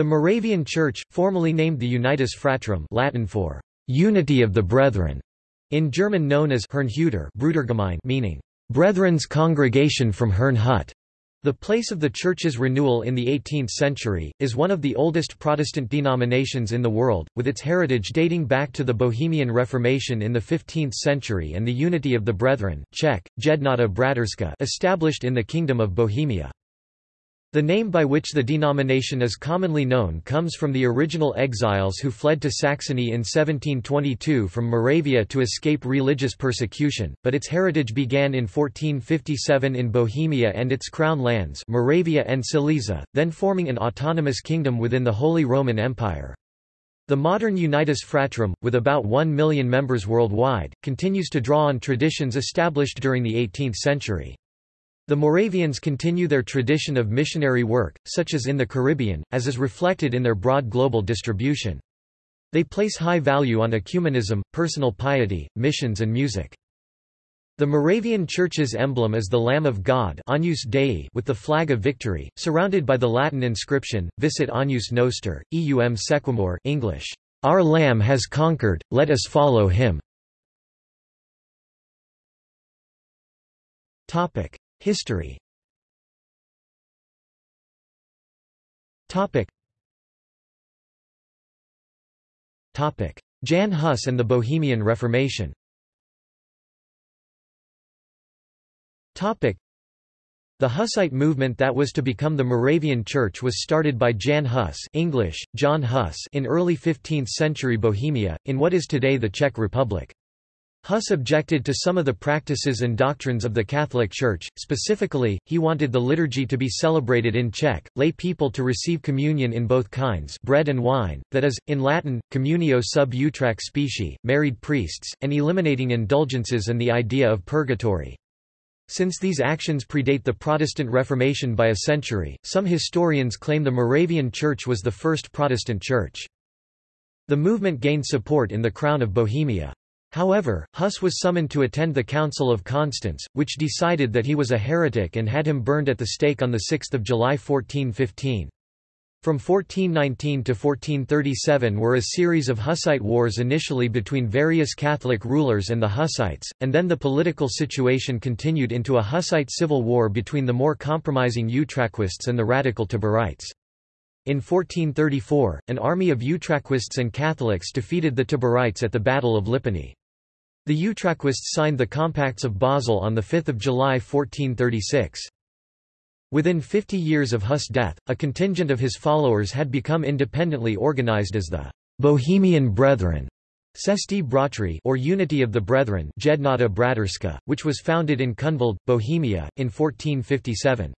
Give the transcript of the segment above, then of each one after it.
The Moravian Church, formerly named the Unitas Fratrum Latin for «unity of the brethren», in German known as Herrnhuter meaning «brethren's congregation from Herrnhut», the place of the Church's renewal in the 18th century, is one of the oldest Protestant denominations in the world, with its heritage dating back to the Bohemian Reformation in the 15th century and the Unity of the Brethren Czech, established in the Kingdom of Bohemia. The name by which the denomination is commonly known comes from the original exiles who fled to Saxony in 1722 from Moravia to escape religious persecution, but its heritage began in 1457 in Bohemia and its crown lands Moravia and Silesia, then forming an autonomous kingdom within the Holy Roman Empire. The modern Unitas Fratrum, with about 1 million members worldwide, continues to draw on traditions established during the 18th century. The Moravians continue their tradition of missionary work, such as in the Caribbean, as is reflected in their broad global distribution. They place high value on ecumenism, personal piety, missions and music. The Moravian Church's emblem is the Lamb of God Dei with the flag of victory, surrounded by the Latin inscription, Vicit Agnus Noster, eum sequamur English, Our Lamb has conquered, let us follow him. History. Topic. Topic. Jan Hus and the Bohemian Reformation. Topic. The Hussite movement that was to become the Moravian Church was started by Jan Hus English, John Huss in early 15th-century Bohemia, in what is today the Czech Republic. Huss objected to some of the practices and doctrines of the Catholic Church, specifically, he wanted the liturgy to be celebrated in Czech, lay people to receive communion in both kinds bread and wine, that is, in Latin, communio sub utraque specie, married priests, and eliminating indulgences and the idea of purgatory. Since these actions predate the Protestant Reformation by a century, some historians claim the Moravian Church was the first Protestant church. The movement gained support in the Crown of Bohemia. However, Huss was summoned to attend the Council of Constance, which decided that he was a heretic and had him burned at the stake on 6 July 1415. From 1419 to 1437 were a series of Hussite wars initially between various Catholic rulers and the Hussites, and then the political situation continued into a Hussite civil war between the more compromising Utraquists and the radical Taborites. In 1434, an army of Utraquists and Catholics defeated the Taborites at the Battle of Lipany. The Utraquists signed the Compacts of Basel on 5 July 1436. Within 50 years of Huss' death, a contingent of his followers had become independently organized as the Bohemian Brethren Bratry or Unity of the Brethren which was founded in Kunvald, Bohemia, in 1457.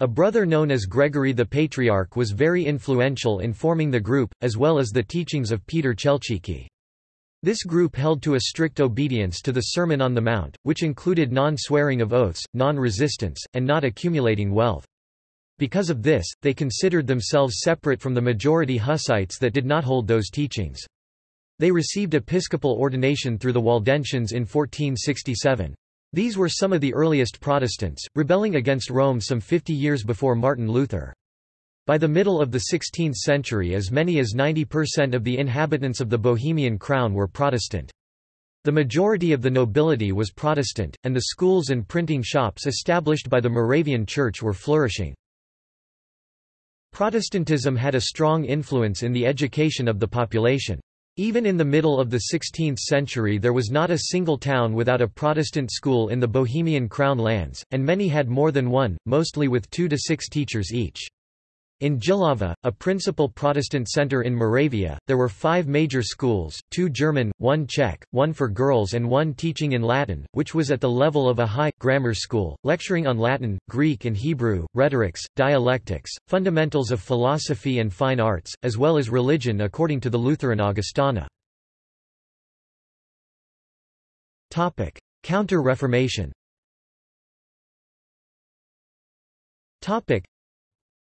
A brother known as Gregory the Patriarch was very influential in forming the group, as well as the teachings of Peter Chelcicky. This group held to a strict obedience to the Sermon on the Mount, which included non-swearing of oaths, non-resistance, and not accumulating wealth. Because of this, they considered themselves separate from the majority Hussites that did not hold those teachings. They received episcopal ordination through the Waldensians in 1467. These were some of the earliest Protestants, rebelling against Rome some 50 years before Martin Luther. By the middle of the 16th century as many as 90% of the inhabitants of the Bohemian crown were Protestant. The majority of the nobility was Protestant, and the schools and printing shops established by the Moravian Church were flourishing. Protestantism had a strong influence in the education of the population. Even in the middle of the 16th century there was not a single town without a Protestant school in the Bohemian Crown lands, and many had more than one, mostly with two to six teachers each. In Jihlava, a principal Protestant center in Moravia, there were five major schools, two German, one Czech, one for girls and one teaching in Latin, which was at the level of a high, grammar school, lecturing on Latin, Greek and Hebrew, rhetorics, dialectics, fundamentals of philosophy and fine arts, as well as religion according to the Lutheran Augustana. Counter-Reformation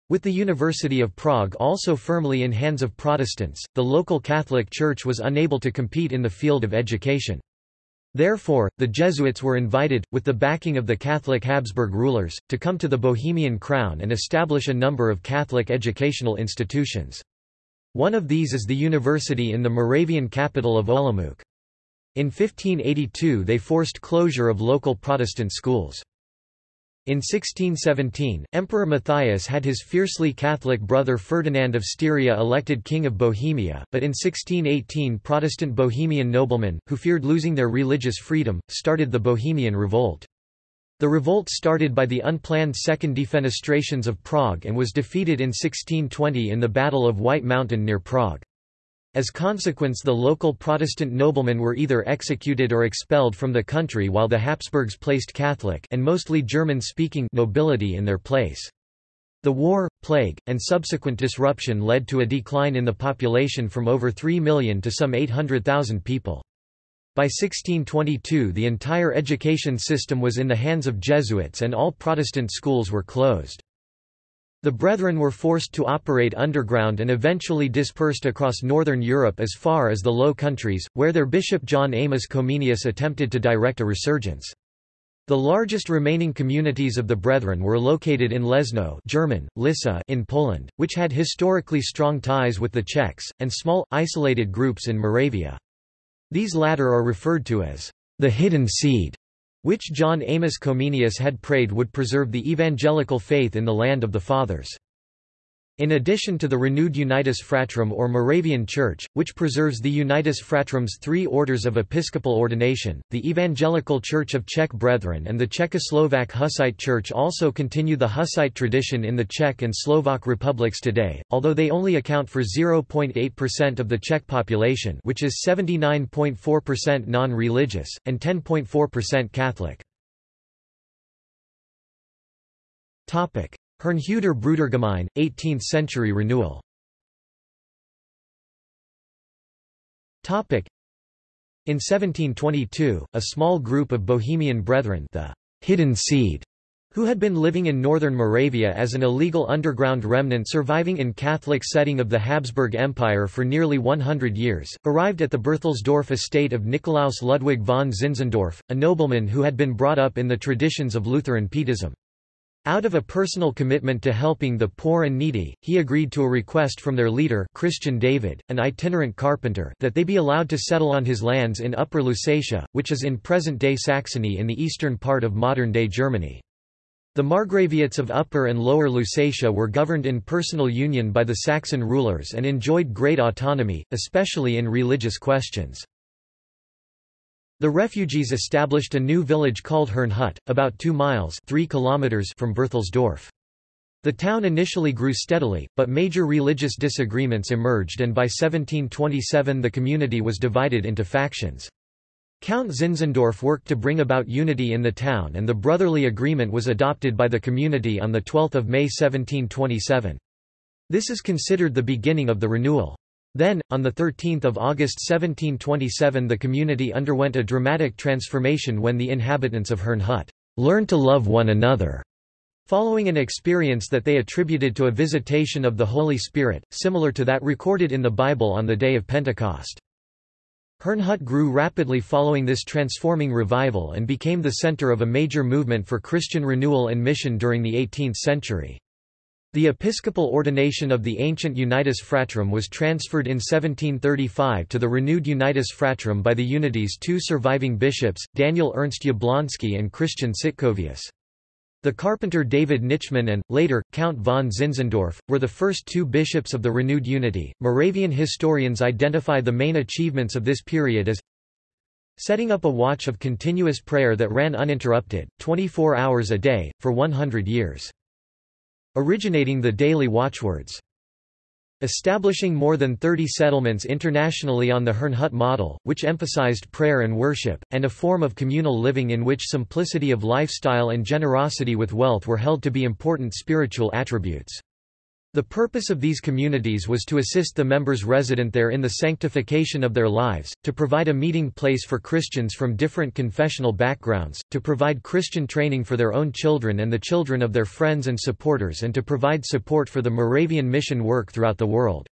with the University of Prague also firmly in hands of Protestants, the local Catholic Church was unable to compete in the field of education. Therefore, the Jesuits were invited, with the backing of the Catholic Habsburg rulers, to come to the Bohemian crown and establish a number of Catholic educational institutions. One of these is the university in the Moravian capital of Olomouc. In 1582 they forced closure of local Protestant schools. In 1617, Emperor Matthias had his fiercely Catholic brother Ferdinand of Styria elected King of Bohemia, but in 1618 Protestant Bohemian noblemen, who feared losing their religious freedom, started the Bohemian Revolt. The revolt started by the unplanned Second Defenestrations of Prague and was defeated in 1620 in the Battle of White Mountain near Prague. As consequence the local Protestant noblemen were either executed or expelled from the country while the Habsburgs placed Catholic and mostly German-speaking nobility in their place. The war, plague, and subsequent disruption led to a decline in the population from over 3 million to some 800,000 people. By 1622 the entire education system was in the hands of Jesuits and all Protestant schools were closed. The Brethren were forced to operate underground and eventually dispersed across northern Europe as far as the Low Countries, where their bishop John Amos Comenius attempted to direct a resurgence. The largest remaining communities of the Brethren were located in Leszno German, Lissa in Poland, which had historically strong ties with the Czechs, and small, isolated groups in Moravia. These latter are referred to as the hidden seed which John Amos Comenius had prayed would preserve the evangelical faith in the land of the fathers. In addition to the renewed Unitas Fratrum or Moravian Church, which preserves the Unitas Fratrum's three orders of episcopal ordination, the Evangelical Church of Czech Brethren and the Czechoslovak Hussite Church also continue the Hussite tradition in the Czech and Slovak republics today, although they only account for 0.8% of the Czech population which is 79.4% non-religious, and 10.4% Catholic. Herrnhuter Brudergemeine, 18th-century renewal in 1722, a small group of Bohemian Brethren the hidden seed, who had been living in northern Moravia as an illegal underground remnant surviving in Catholic setting of the Habsburg Empire for nearly 100 years, arrived at the Berthelsdorf estate of Nikolaus Ludwig von Zinzendorf, a nobleman who had been brought up in the traditions of Lutheran Pietism. Out of a personal commitment to helping the poor and needy, he agreed to a request from their leader Christian David, an itinerant carpenter that they be allowed to settle on his lands in Upper Lusatia, which is in present-day Saxony in the eastern part of modern-day Germany. The Margraviates of Upper and Lower Lusatia were governed in personal union by the Saxon rulers and enjoyed great autonomy, especially in religious questions. The refugees established a new village called Herrnhut, about 2 miles 3 kilometers from Berthelsdorf. The town initially grew steadily, but major religious disagreements emerged and by 1727 the community was divided into factions. Count Zinzendorf worked to bring about unity in the town and the brotherly agreement was adopted by the community on 12 May 1727. This is considered the beginning of the renewal. Then, on 13 August 1727 the community underwent a dramatic transformation when the inhabitants of Herrnhut learned to love one another, following an experience that they attributed to a visitation of the Holy Spirit, similar to that recorded in the Bible on the day of Pentecost. Herrnhut grew rapidly following this transforming revival and became the center of a major movement for Christian renewal and mission during the 18th century. The episcopal ordination of the ancient Unitas Fratrum was transferred in 1735 to the renewed Unitas Fratrum by the Unity's two surviving bishops, Daniel Ernst Jablonski and Christian Sitkovius. The carpenter David Nitschmann and, later, Count von Zinzendorf, were the first two bishops of the renewed unity. Moravian historians identify the main achievements of this period as setting up a watch of continuous prayer that ran uninterrupted, 24 hours a day, for 100 years originating the daily watchwords. Establishing more than 30 settlements internationally on the Herrnhut model, which emphasized prayer and worship, and a form of communal living in which simplicity of lifestyle and generosity with wealth were held to be important spiritual attributes. The purpose of these communities was to assist the members resident there in the sanctification of their lives, to provide a meeting place for Christians from different confessional backgrounds, to provide Christian training for their own children and the children of their friends and supporters and to provide support for the Moravian mission work throughout the world.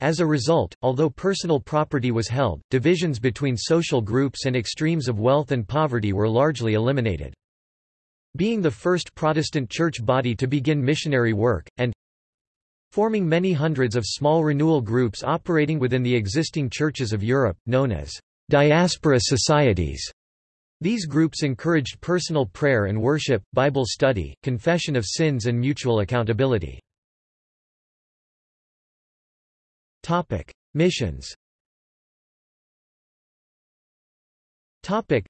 As a result, although personal property was held, divisions between social groups and extremes of wealth and poverty were largely eliminated. Being the first Protestant church body to begin missionary work, and forming many hundreds of small renewal groups operating within the existing churches of Europe, known as diaspora societies. These groups encouraged personal prayer and worship, Bible study, confession of sins and mutual accountability. Topic: Missions. Topic: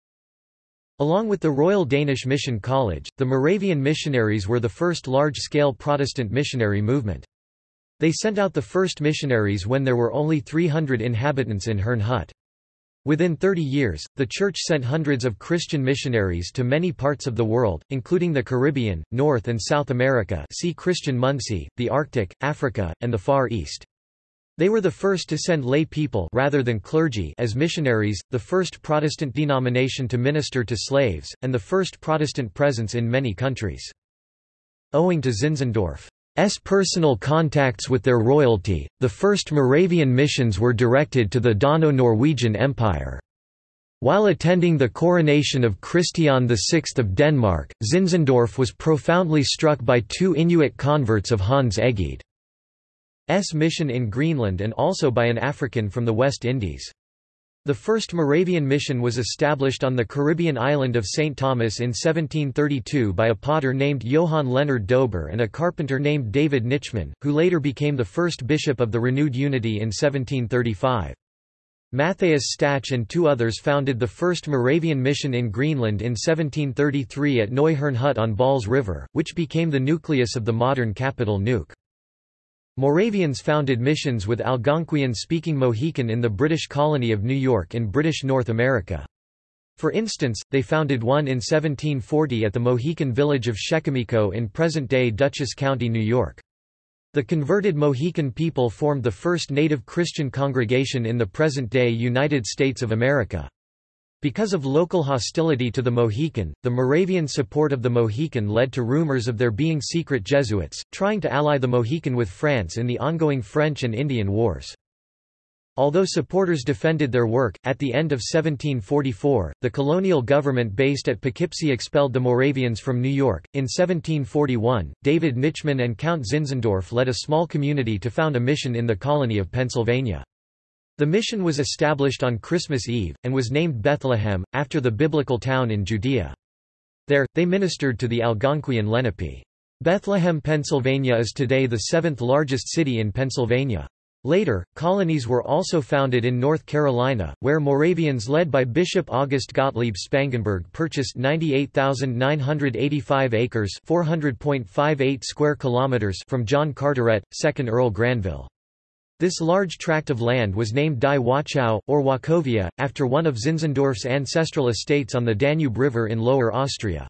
Along with the Royal Danish Mission College, the Moravian missionaries were the first large-scale Protestant missionary movement. They sent out the first missionaries when there were only 300 inhabitants in Herrnhut. Within 30 years, the Church sent hundreds of Christian missionaries to many parts of the world, including the Caribbean, North and South America see Christian Munsee, the Arctic, Africa, and the Far East. They were the first to send lay people rather than clergy as missionaries, the first Protestant denomination to minister to slaves, and the first Protestant presence in many countries. Owing to Zinzendorf S. personal contacts with their royalty, the first Moravian missions were directed to the Dano-Norwegian Empire. While attending the coronation of Christian VI of Denmark, Zinzendorf was profoundly struck by two Inuit converts of Hans Egede. S mission in Greenland and also by an African from the West Indies. The first Moravian mission was established on the Caribbean island of St. Thomas in 1732 by a potter named Johann Leonard Dober and a carpenter named David Nitschmann, who later became the first bishop of the renewed unity in 1735. Matthias Stach and two others founded the first Moravian mission in Greenland in 1733 at Neuherrnhut on Baal's River, which became the nucleus of the modern capital Nuuk. Moravians founded missions with Algonquian-speaking Mohican in the British colony of New York in British North America. For instance, they founded one in 1740 at the Mohican village of Shekomeko in present-day Dutchess County, New York. The converted Mohican people formed the first native Christian congregation in the present-day United States of America. Because of local hostility to the Mohican, the Moravian support of the Mohican led to rumors of there being secret Jesuits, trying to ally the Mohican with France in the ongoing French and Indian Wars. Although supporters defended their work, at the end of 1744, the colonial government based at Poughkeepsie expelled the Moravians from New York. In 1741, David Nitschmann and Count Zinzendorf led a small community to found a mission in the colony of Pennsylvania. The mission was established on Christmas Eve, and was named Bethlehem, after the biblical town in Judea. There, they ministered to the Algonquian Lenape. Bethlehem, Pennsylvania is today the seventh largest city in Pennsylvania. Later, colonies were also founded in North Carolina, where Moravians led by Bishop August Gottlieb Spangenberg purchased 98,985 acres 400.58 square kilometers from John Carteret, 2nd Earl Granville. This large tract of land was named Die Wachau, or Wachovia, after one of Zinzendorf's ancestral estates on the Danube River in Lower Austria.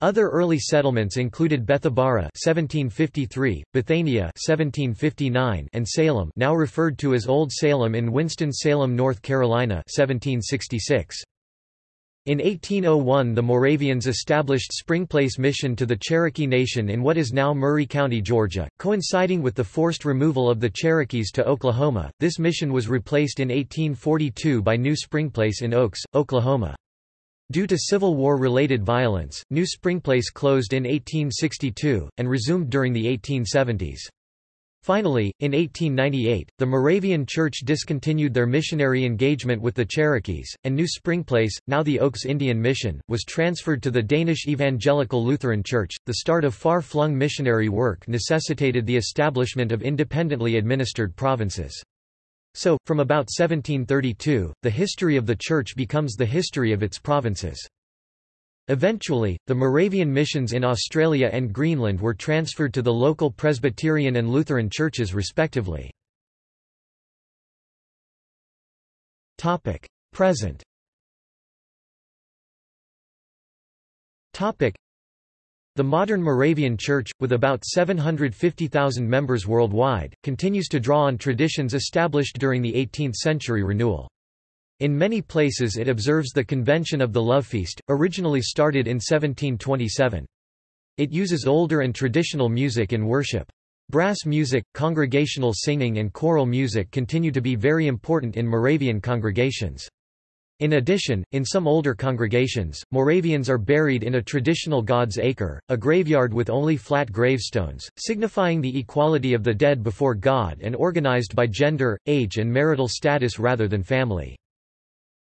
Other early settlements included Bethabara 1753, Bethania 1759, and Salem, now referred to as Old Salem in Winston-Salem, North Carolina 1766. In 1801 the Moravians established Springplace Mission to the Cherokee Nation in what is now Murray County, Georgia, coinciding with the forced removal of the Cherokees to Oklahoma. This mission was replaced in 1842 by New Springplace in Oaks, Oklahoma. Due to Civil War-related violence, New Springplace closed in 1862, and resumed during the 1870s. Finally, in 1898, the Moravian Church discontinued their missionary engagement with the Cherokees, and New Springplace, now the Oaks Indian Mission, was transferred to the Danish Evangelical Lutheran Church. The start of far flung missionary work necessitated the establishment of independently administered provinces. So, from about 1732, the history of the Church becomes the history of its provinces. Eventually, the Moravian missions in Australia and Greenland were transferred to the local Presbyterian and Lutheran churches respectively. Present the modern Moravian Church, with about 750,000 members worldwide, continues to draw on traditions established during the 18th-century renewal. In many places it observes the Convention of the Love Feast, originally started in 1727. It uses older and traditional music in worship. Brass music, congregational singing and choral music continue to be very important in Moravian congregations. In addition, in some older congregations, Moravians are buried in a traditional God's acre, a graveyard with only flat gravestones, signifying the equality of the dead before God and organized by gender, age and marital status rather than family.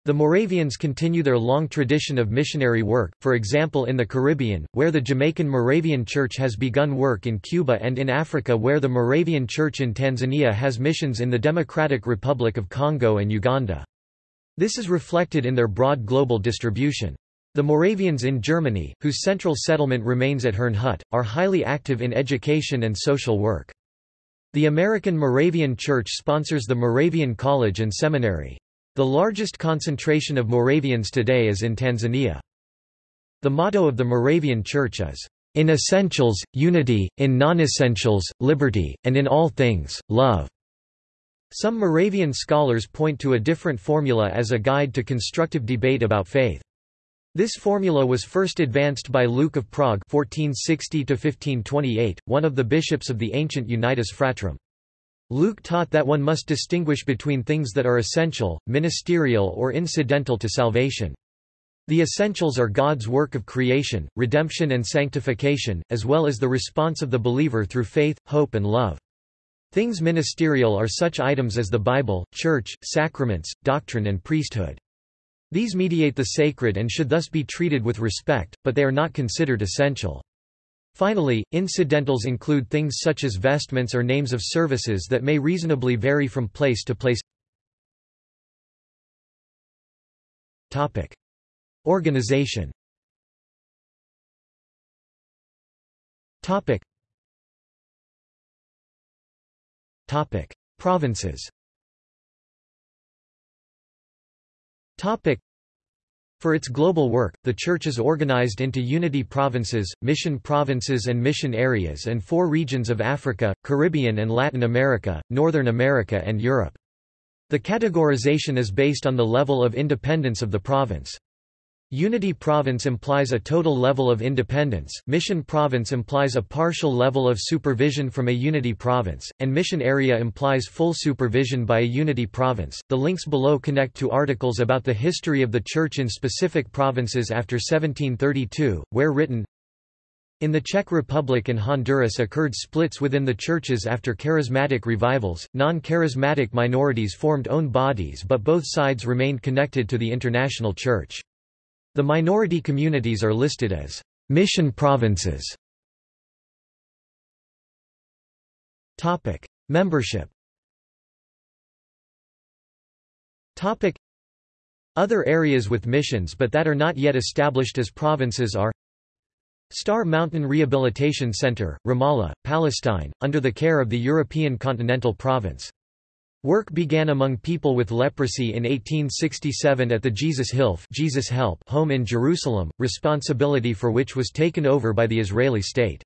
The Moravians continue their long tradition of missionary work, for example in the Caribbean, where the Jamaican Moravian Church has begun work in Cuba and in Africa where the Moravian Church in Tanzania has missions in the Democratic Republic of Congo and Uganda. This is reflected in their broad global distribution. The Moravians in Germany, whose central settlement remains at Herrnhut, are highly active in education and social work. The American Moravian Church sponsors the Moravian College and Seminary. The largest concentration of Moravians today is in Tanzania. The motto of the Moravian Church is, "...in essentials, unity, in non-essentials, liberty, and in all things, love." Some Moravian scholars point to a different formula as a guide to constructive debate about faith. This formula was first advanced by Luke of Prague 1460 one of the bishops of the ancient Unitas Fratrum. Luke taught that one must distinguish between things that are essential, ministerial or incidental to salvation. The essentials are God's work of creation, redemption and sanctification, as well as the response of the believer through faith, hope and love. Things ministerial are such items as the Bible, church, sacraments, doctrine and priesthood. These mediate the sacred and should thus be treated with respect, but they are not considered essential. Finally, incidentals include things such as vestments or names of services that may reasonably vary from place to place. Topic. Organization Topic. Topic: Provinces. Topic: For its global work, the Church is organized into unity provinces, mission provinces and mission areas and four regions of Africa, Caribbean and Latin America, Northern America and Europe. The categorization is based on the level of independence of the province. Unity province implies a total level of independence, mission province implies a partial level of supervision from a unity province, and mission area implies full supervision by a unity province. The links below connect to articles about the history of the Church in specific provinces after 1732, where written in the Czech Republic and Honduras occurred splits within the churches after charismatic revivals, non-charismatic minorities formed own bodies but both sides remained connected to the international church. The minority communities are listed as mission provinces. Topic: Membership. Topic: Other areas with missions but that are not yet established as provinces are Star Mountain Rehabilitation Center, Ramallah, Palestine, under the care of the European Continental Province. Work began among people with leprosy in 1867 at the Jesus Hilf Jesus Help home in Jerusalem, responsibility for which was taken over by the Israeli state.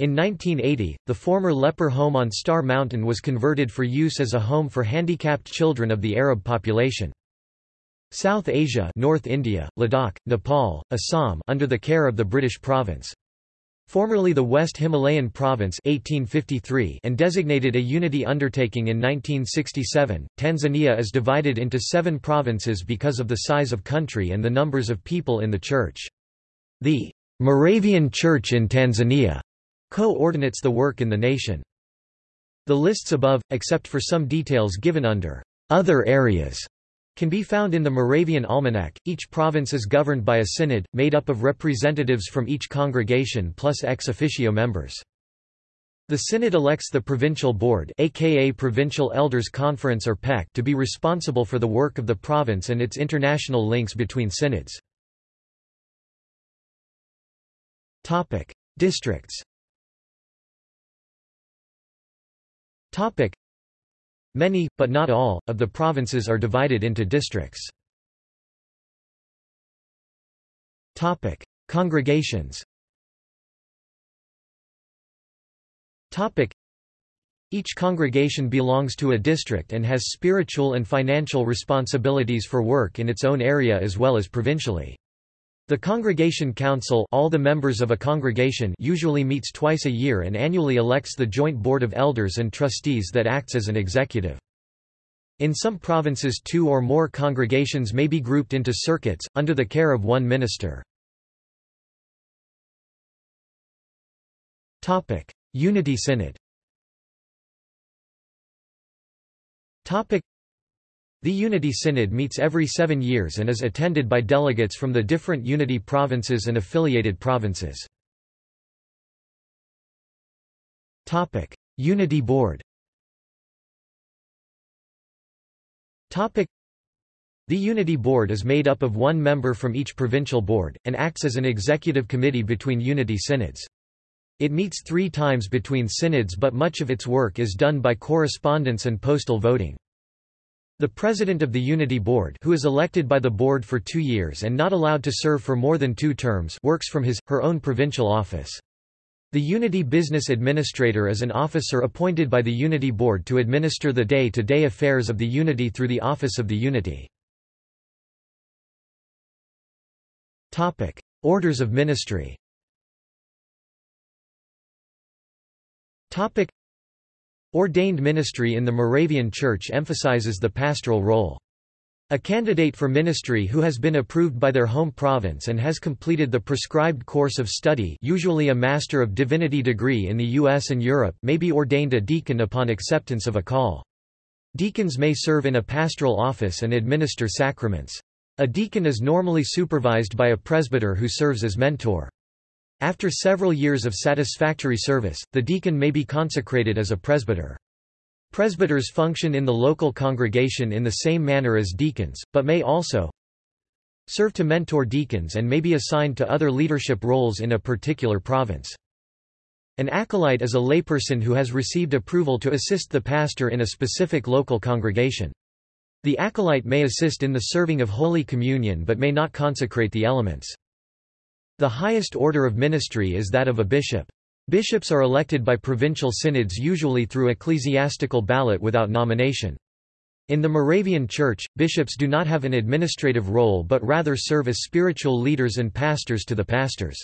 In 1980, the former leper home on Star Mountain was converted for use as a home for handicapped children of the Arab population. South Asia North India, Ladakh, Nepal, Assam under the care of the British province formerly the West Himalayan Province 1853 and designated a unity undertaking in 1967. Tanzania is divided into seven provinces because of the size of country and the numbers of people in the church. The Moravian Church in Tanzania coordinates the work in the nation. The lists above, except for some details given under other areas, can be found in the Moravian Almanac. Each province is governed by a synod, made up of representatives from each congregation plus ex officio members. The synod elects the provincial board aka Provincial Elders Conference or PEC to be responsible for the work of the province and its international links between synods. Topic: Districts. Topic: Many, but not all, of the provinces are divided into districts. Congregations. Each congregation belongs to a district and has spiritual and financial responsibilities for work in its own area as well as provincially. The Congregation Council all the members of a congregation usually meets twice a year and annually elects the Joint Board of Elders and Trustees that acts as an executive. In some provinces two or more congregations may be grouped into circuits, under the care of one minister. Unity Synod the Unity Synod meets every seven years and is attended by delegates from the different Unity provinces and affiliated provinces. Unity Board The Unity Board is made up of one member from each provincial board, and acts as an executive committee between Unity Synods. It meets three times between synods but much of its work is done by correspondence and postal voting. The President of the Unity Board who is elected by the Board for two years and not allowed to serve for more than two terms works from his, her own provincial office. The Unity Business Administrator is an officer appointed by the Unity Board to administer the day-to-day -day affairs of the Unity through the Office of the Unity. Orders of ministry Ordained ministry in the Moravian Church emphasizes the pastoral role. A candidate for ministry who has been approved by their home province and has completed the prescribed course of study usually a Master of Divinity degree in the US and Europe may be ordained a deacon upon acceptance of a call. Deacons may serve in a pastoral office and administer sacraments. A deacon is normally supervised by a presbyter who serves as mentor. After several years of satisfactory service, the deacon may be consecrated as a presbyter. Presbyters function in the local congregation in the same manner as deacons, but may also serve to mentor deacons and may be assigned to other leadership roles in a particular province. An acolyte is a layperson who has received approval to assist the pastor in a specific local congregation. The acolyte may assist in the serving of Holy Communion but may not consecrate the elements. The highest order of ministry is that of a bishop. Bishops are elected by provincial synods usually through ecclesiastical ballot without nomination. In the Moravian Church, bishops do not have an administrative role but rather serve as spiritual leaders and pastors to the pastors.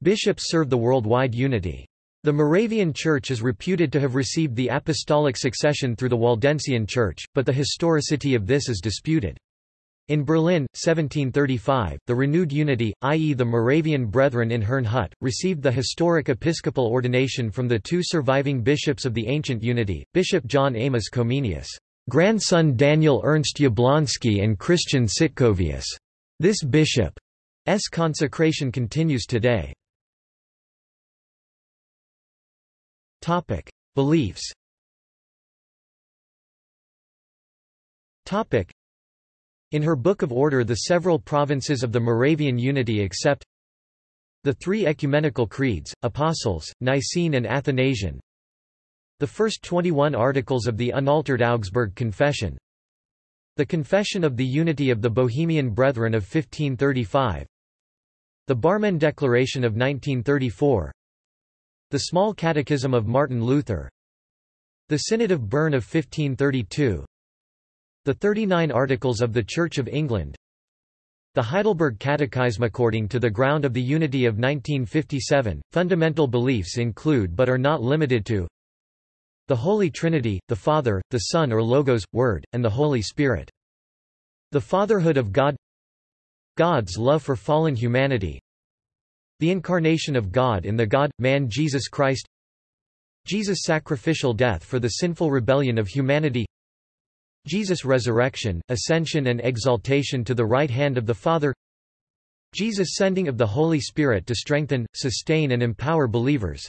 Bishops serve the worldwide unity. The Moravian Church is reputed to have received the apostolic succession through the Waldensian Church, but the historicity of this is disputed. In Berlin, 1735, the renewed unity, i.e. the Moravian Brethren in Herrnhut, received the historic episcopal ordination from the two surviving bishops of the ancient unity, Bishop John Amos Comenius, grandson Daniel Ernst Jablonski and Christian Sitkovius. This bishop's consecration continues today. Beliefs in her Book of Order the several provinces of the Moravian Unity accept the three ecumenical creeds, Apostles, Nicene and Athanasian, the first 21 articles of the unaltered Augsburg Confession, the Confession of the Unity of the Bohemian Brethren of 1535, the Barmen Declaration of 1934, the Small Catechism of Martin Luther, the Synod of Bern of 1532, the 39 Articles of the Church of England. The Heidelberg Catechism According to the ground of the Unity of 1957, fundamental beliefs include but are not limited to the Holy Trinity, the Father, the Son or Logos, Word, and the Holy Spirit. The fatherhood of God. God's love for fallen humanity. The incarnation of God in the God-man Jesus Christ. Jesus' sacrificial death for the sinful rebellion of humanity Jesus' resurrection, ascension and exaltation to the right hand of the Father Jesus' sending of the Holy Spirit to strengthen, sustain and empower believers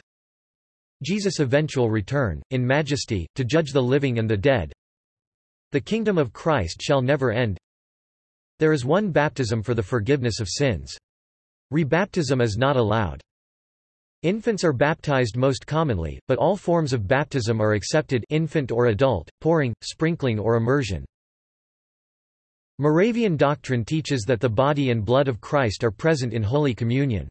Jesus' eventual return, in majesty, to judge the living and the dead The kingdom of Christ shall never end There is one baptism for the forgiveness of sins. Rebaptism is not allowed. Infants are baptized most commonly, but all forms of baptism are accepted infant or adult, pouring, sprinkling or immersion. Moravian doctrine teaches that the body and blood of Christ are present in Holy Communion.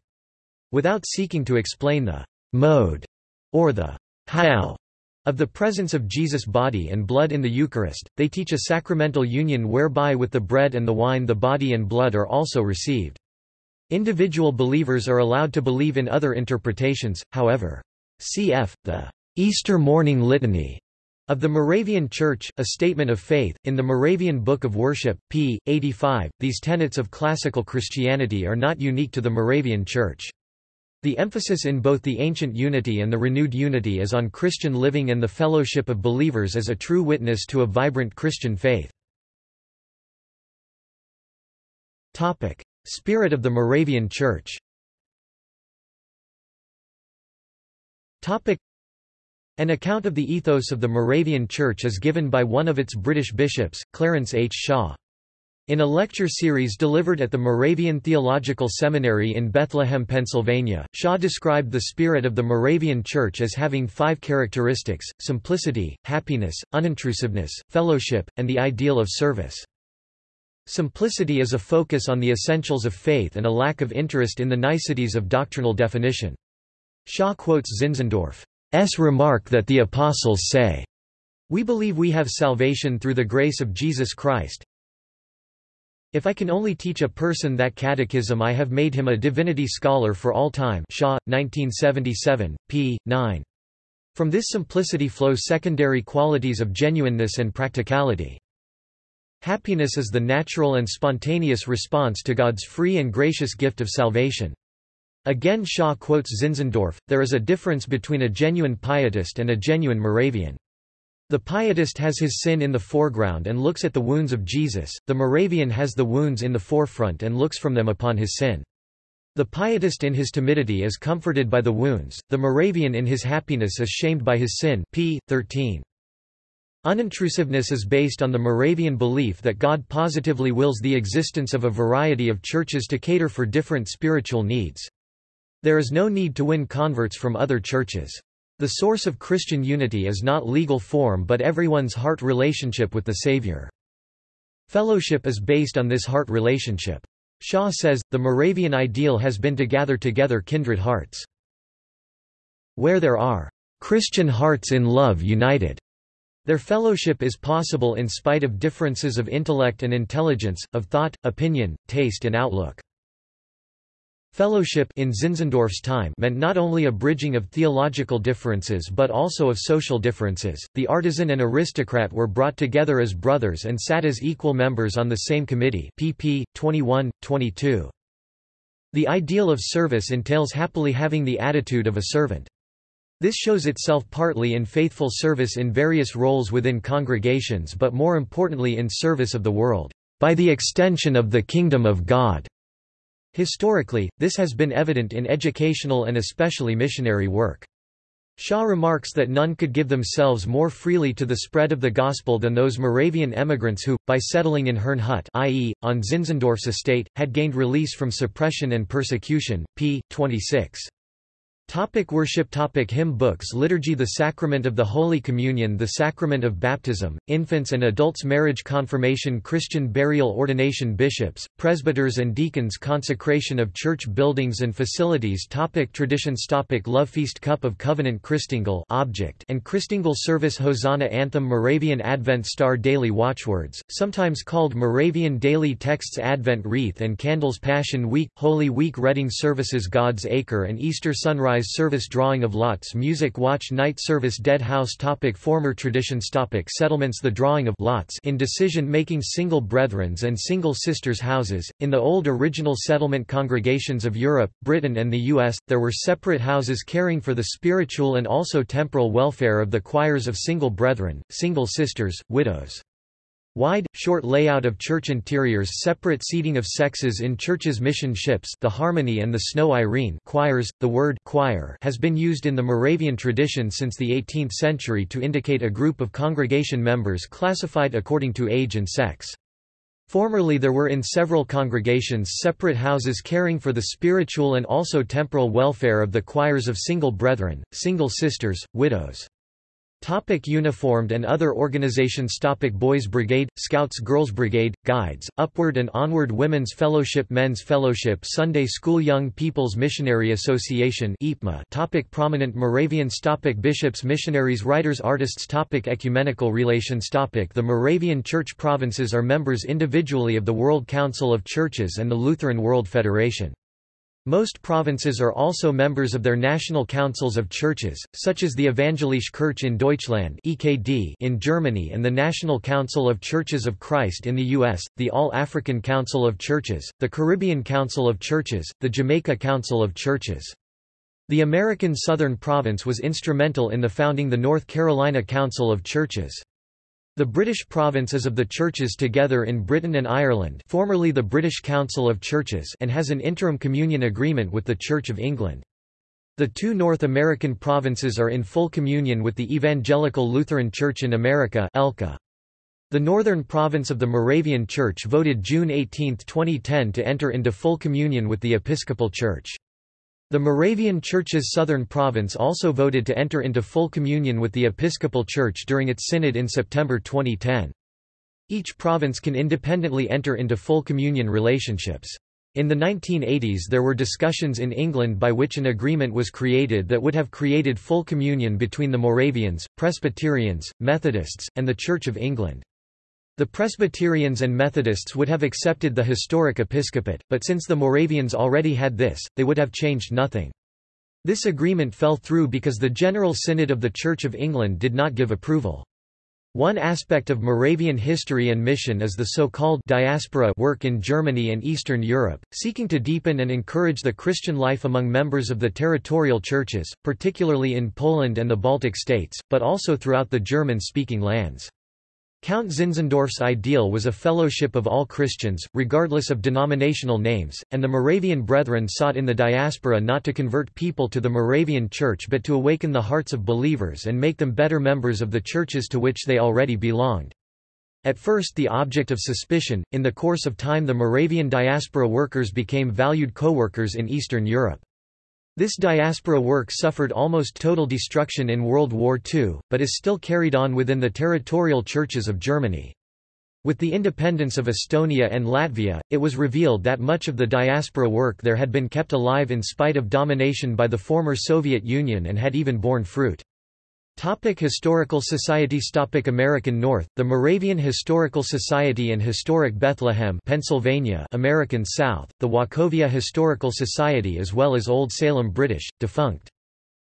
Without seeking to explain the mode or the how of the presence of Jesus' body and blood in the Eucharist, they teach a sacramental union whereby with the bread and the wine the body and blood are also received. Individual believers are allowed to believe in other interpretations, however. Cf. the Easter Morning Litany of the Moravian Church, a statement of faith, in the Moravian Book of Worship, p. 85, these tenets of classical Christianity are not unique to the Moravian Church. The emphasis in both the ancient unity and the renewed unity is on Christian living and the fellowship of believers as a true witness to a vibrant Christian faith. Spirit of the Moravian Church An account of the ethos of the Moravian Church is given by one of its British bishops, Clarence H. Shaw. In a lecture series delivered at the Moravian Theological Seminary in Bethlehem, Pennsylvania, Shaw described the spirit of the Moravian Church as having five characteristics, simplicity, happiness, unintrusiveness, fellowship, and the ideal of service. Simplicity is a focus on the essentials of faith and a lack of interest in the niceties of doctrinal definition. Shaw quotes Zinzendorf's remark that the Apostles say, We believe we have salvation through the grace of Jesus Christ. If I can only teach a person that catechism I have made him a divinity scholar for all time Shaw, 1977, p. 9. From this simplicity flow secondary qualities of genuineness and practicality. Happiness is the natural and spontaneous response to God's free and gracious gift of salvation. Again Shaw quotes Zinzendorf, there is a difference between a genuine pietist and a genuine Moravian. The pietist has his sin in the foreground and looks at the wounds of Jesus, the Moravian has the wounds in the forefront and looks from them upon his sin. The pietist in his timidity is comforted by the wounds, the Moravian in his happiness is shamed by his sin p. 13. Unintrusiveness is based on the Moravian belief that God positively wills the existence of a variety of churches to cater for different spiritual needs. There is no need to win converts from other churches. The source of Christian unity is not legal form but everyone's heart relationship with the Savior. Fellowship is based on this heart relationship. Shaw says, the Moravian ideal has been to gather together kindred hearts. Where there are Christian hearts in love united, their fellowship is possible in spite of differences of intellect and intelligence, of thought, opinion, taste and outlook. Fellowship in Zinzendorf's time meant not only a bridging of theological differences but also of social differences. The artisan and aristocrat were brought together as brothers and sat as equal members on the same committee. pp. 21, 22. The ideal of service entails happily having the attitude of a servant. This shows itself partly in faithful service in various roles within congregations but more importantly in service of the world, by the extension of the kingdom of God. Historically, this has been evident in educational and especially missionary work. Shaw remarks that none could give themselves more freely to the spread of the gospel than those Moravian emigrants who, by settling in Herrnhut i.e., on Zinzendorf's estate, had gained release from suppression and persecution. p. 26. Topic worship Topic Hymn books Liturgy The Sacrament of the Holy Communion The Sacrament of Baptism, Infants and Adults Marriage Confirmation Christian Burial Ordination Bishops, Presbyters and Deacons Consecration of Church Buildings and Facilities Topic Traditions Topic Love Feast Cup of Covenant Christingle object and Christingle Service Hosanna Anthem Moravian Advent Star Daily Watchwords, sometimes called Moravian Daily Texts Advent Wreath and Candles Passion Week Holy Week Reading Services God's Acre and Easter Sunrise Sunrise service Drawing of lots Music Watch Night service Dead House topic Former traditions topic Settlements The drawing of lots in decision-making single brethrens and single sisters' houses. In the old original settlement congregations of Europe, Britain and the U.S., there were separate houses caring for the spiritual and also temporal welfare of the choirs of single brethren, single sisters, widows. Wide, short layout of church interiors separate seating of sexes in churches mission ships the Harmony and the Snow Irene choirs, the word choir has been used in the Moravian tradition since the 18th century to indicate a group of congregation members classified according to age and sex. Formerly there were in several congregations separate houses caring for the spiritual and also temporal welfare of the choirs of single brethren, single sisters, widows. Topic uniformed and other organizations Topic Boys Brigade, Scouts Girls Brigade, Guides, Upward and Onward Women's Fellowship Men's Fellowship Sunday School Young People's Missionary Association Topic Prominent Moravians Topic Bishops Missionaries Writers Artists Topic Ecumenical relations Topic The Moravian Church provinces are members individually of the World Council of Churches and the Lutheran World Federation. Most provinces are also members of their national councils of churches, such as the Evangelische Kirche in Deutschland (EKD) in Germany and the National Council of Churches of Christ in the US, the All-African Council of Churches, the Caribbean Council of Churches, the Jamaica Council of Churches. The American Southern Province was instrumental in the founding the North Carolina Council of Churches. The British province is of the churches together in Britain and Ireland formerly the British Council of Churches and has an interim communion agreement with the Church of England. The two North American provinces are in full communion with the Evangelical Lutheran Church in America ELCA. The northern province of the Moravian Church voted June 18, 2010 to enter into full communion with the Episcopal Church. The Moravian Church's southern province also voted to enter into full communion with the Episcopal Church during its synod in September 2010. Each province can independently enter into full communion relationships. In the 1980s there were discussions in England by which an agreement was created that would have created full communion between the Moravians, Presbyterians, Methodists, and the Church of England. The Presbyterians and Methodists would have accepted the historic episcopate, but since the Moravians already had this, they would have changed nothing. This agreement fell through because the General Synod of the Church of England did not give approval. One aspect of Moravian history and mission is the so-called diaspora work in Germany and Eastern Europe, seeking to deepen and encourage the Christian life among members of the territorial churches, particularly in Poland and the Baltic states, but also throughout the German-speaking lands. Count Zinzendorf's ideal was a fellowship of all Christians, regardless of denominational names, and the Moravian Brethren sought in the diaspora not to convert people to the Moravian Church but to awaken the hearts of believers and make them better members of the churches to which they already belonged. At first the object of suspicion, in the course of time the Moravian diaspora workers became valued co-workers in Eastern Europe. This diaspora work suffered almost total destruction in World War II, but is still carried on within the territorial churches of Germany. With the independence of Estonia and Latvia, it was revealed that much of the diaspora work there had been kept alive in spite of domination by the former Soviet Union and had even borne fruit. Topic Historical Societies Topic American North, the Moravian Historical Society and Historic Bethlehem Pennsylvania American South, the Wachovia Historical Society as well as Old Salem British, defunct.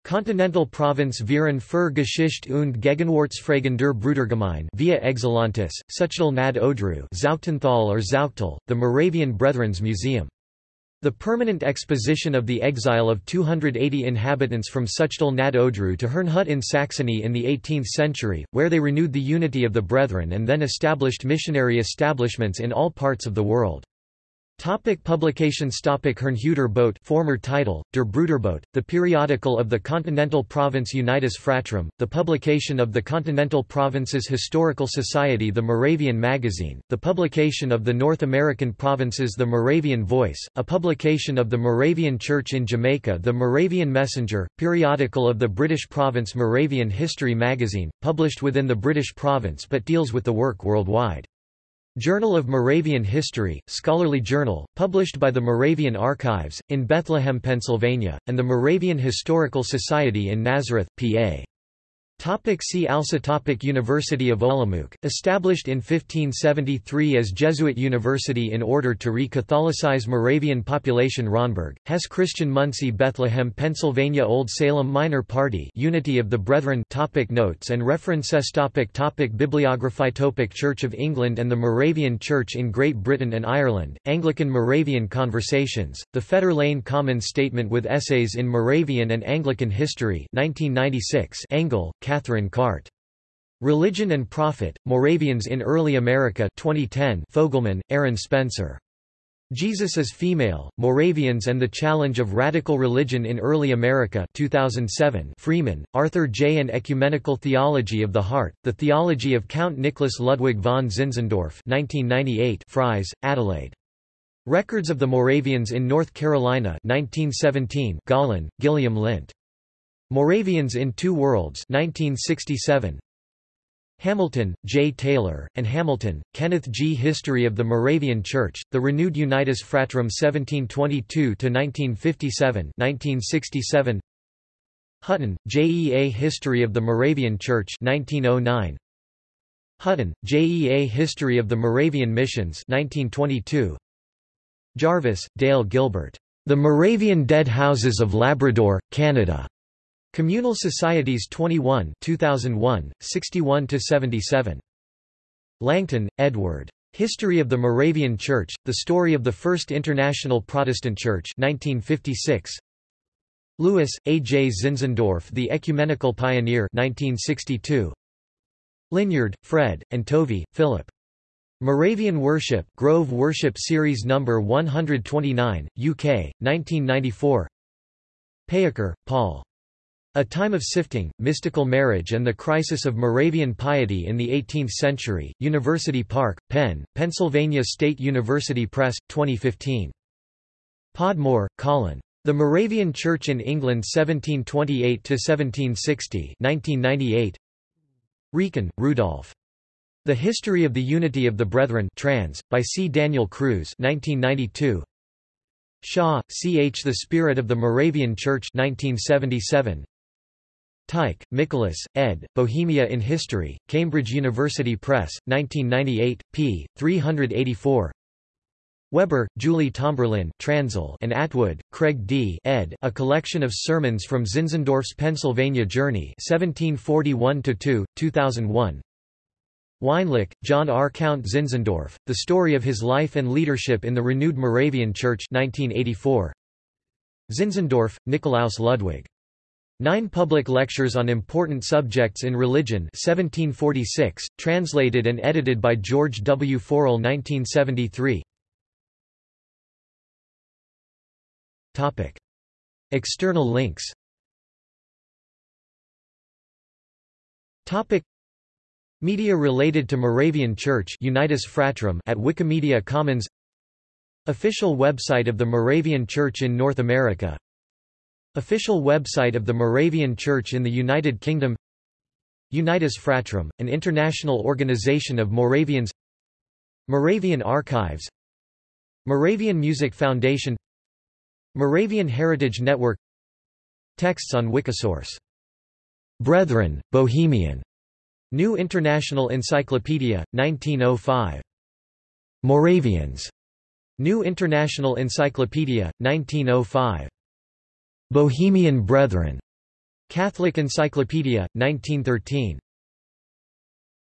Continental Province Verein für Geschichte und Gegenwartsfragen der Brudergemeine via Excellentis, Suchdol nad Odrou Zauchtenthal or Zauchtal, the Moravian Brethren's Museum. The permanent exposition of the exile of 280 inhabitants from Suchdol nad Odrou to Herrnhut in Saxony in the 18th century, where they renewed the unity of the Brethren and then established missionary establishments in all parts of the world. Topic publications Topic Herrnhuter Bote former title, Der Bruderbote, the periodical of the Continental Province Unitas Fratrum, the publication of the Continental Provinces Historical Society The Moravian Magazine, the publication of the North American Provinces The Moravian Voice, a publication of the Moravian Church in Jamaica The Moravian Messenger, periodical of the British province Moravian History Magazine, published within the British province but deals with the work worldwide. Journal of Moravian History, scholarly journal, published by the Moravian Archives, in Bethlehem, Pennsylvania, and the Moravian Historical Society in Nazareth, PA. Topic see also topic University of Olomouc, established in 1573 as Jesuit university in order to re-Catholicize Moravian population Ronneburg, Hesse Christian Munsee Bethlehem Pennsylvania Old Salem Minor Party Unity of the Brethren topic Notes and references topic topic Bibliography topic Church of England and the Moravian Church in Great Britain and Ireland, Anglican Moravian Conversations, The Fetter Lane Common Statement with Essays in Moravian and Anglican History 1996 Engel, Katherine Cart. Religion and Profit, Moravians in Early America 2010 Fogelman, Aaron Spencer. Jesus is Female, Moravians and the Challenge of Radical Religion in Early America 2007 Freeman, Arthur J. and Ecumenical Theology of the Heart, The Theology of Count Nicholas Ludwig von Zinzendorf 1998 Fries, Adelaide. Records of the Moravians in North Carolina 1917 Gollin, Gillian Lindt. Moravians in Two Worlds 1967. Hamilton, J. Taylor, and Hamilton, Kenneth G. History of the Moravian Church, The Renewed Unitas Fratrum 1722–1957 Hutton, J. E. A. History of the Moravian Church 1909. Hutton, J. E. A. History of the Moravian Missions 1922. Jarvis, Dale Gilbert. The Moravian Dead Houses of Labrador, Canada. Communal Societies 21 2001, 61–77. Langton, Edward. History of the Moravian Church, The Story of the First International Protestant Church 1956. Lewis, A. J. Zinzendorf The Ecumenical Pioneer 1962. Linyard, Fred, and Tovey, Philip. Moravian Worship, Grove Worship Series No. 129, UK, 1994 Peucker, Paul. A Time of Sifting, Mystical Marriage and the Crisis of Moravian Piety in the Eighteenth Century, University Park, Penn, Pennsylvania State University Press, 2015. Podmore, Colin. The Moravian Church in England 1728–1760 1998. Wrekin, Rudolph. The History of the Unity of the Brethren trans, by C. Daniel Crews 1992. Shawe, C. H. The Spirit of the Moravian Church 1977. Teich, Nicholas, ed., Bohemia in History, Cambridge University Press, 1998, p. 384 Weber, Julie Tomberlin Transl and Atwood, Craig D. ed. A Collection of Sermons from Zinzendorf's Pennsylvania Journey 1741–2, 2001 Weinlick, John R. Count Zinzendorf, The Story of His Life and Leadership in the Renewed Moravian Church 1984. Zinzendorf, Nikolaus Ludwig. Nine Public Lectures on Important Subjects in Religion 1746, translated and edited by George W. Forell 1973 External links. Media related to Moravian Church Unitas Fratrum at Wikimedia Commons. Official website of the Moravian Church in North America Official website of the Moravian Church in the United Kingdom Unitas Fratrum, an international organization of Moravians Moravian Archives Moravian Music Foundation Moravian Heritage Network Texts on Wikisource. Brethren, Bohemian. New International Encyclopedia, 1905. Moravians. New International Encyclopedia, 1905. Bohemian Brethren. Catholic Encyclopedia, 1913.